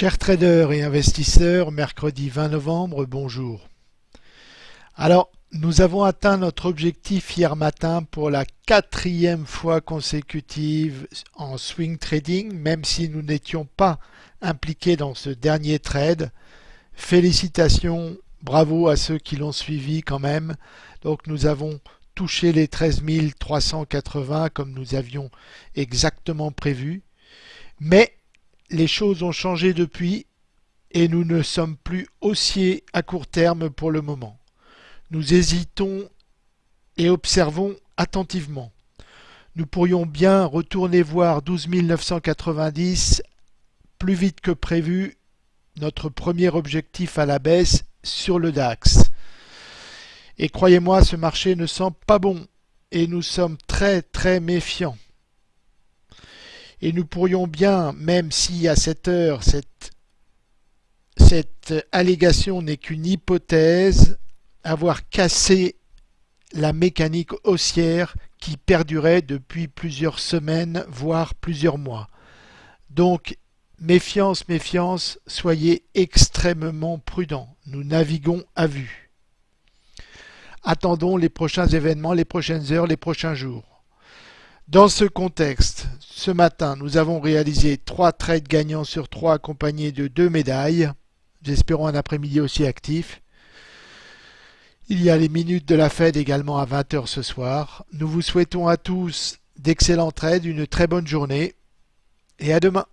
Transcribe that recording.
Chers traders et investisseurs, mercredi 20 novembre, bonjour. Alors, nous avons atteint notre objectif hier matin pour la quatrième fois consécutive en swing trading, même si nous n'étions pas impliqués dans ce dernier trade. Félicitations, bravo à ceux qui l'ont suivi quand même. Donc nous avons touché les 13 380 comme nous avions exactement prévu. Mais les choses ont changé depuis et nous ne sommes plus haussiers à court terme pour le moment. Nous hésitons et observons attentivement. Nous pourrions bien retourner voir 12 990 plus vite que prévu, notre premier objectif à la baisse sur le DAX. Et croyez-moi, ce marché ne sent pas bon et nous sommes très très méfiants. Et nous pourrions bien, même si à cette heure, cette, allégation n'est qu'une hypothèse, avoir cassé la mécanique haussière qui perdurait depuis plusieurs semaines, voire plusieurs mois. Donc, méfiance, méfiance, soyez extrêmement prudents. Nous naviguons à vue. Attendons les prochains événements, les prochaines heures, les prochains jours. Dans ce contexte, ce matin, nous avons réalisé trois trades gagnants sur trois accompagnés de deux médailles. J'espère un après-midi aussi actif. Il y a les minutes de la Fed également à 20h ce soir. Nous vous souhaitons à tous d'excellents trades, une très bonne journée et à demain.